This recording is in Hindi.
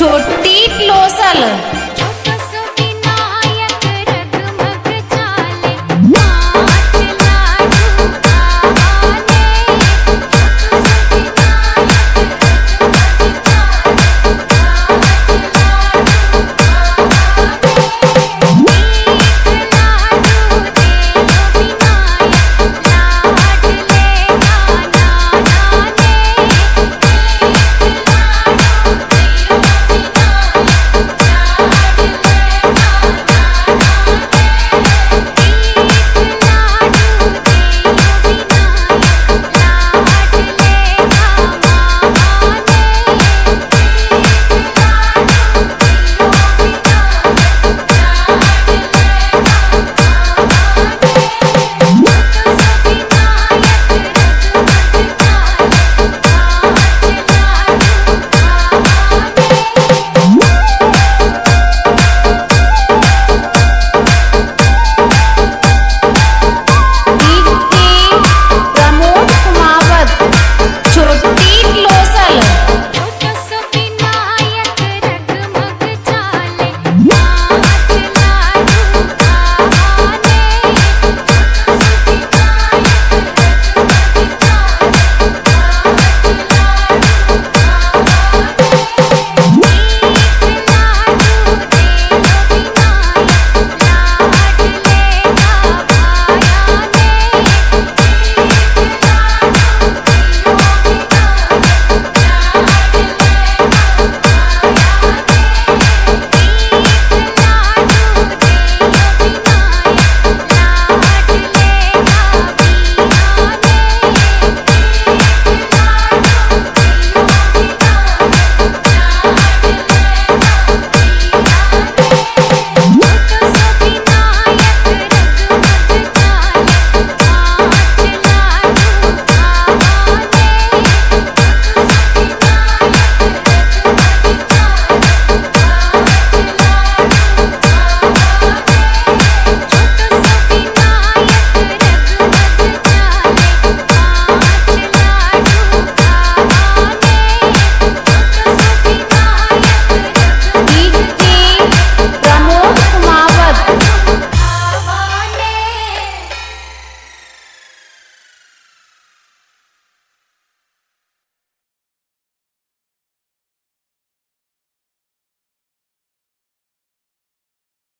छोटी लोसल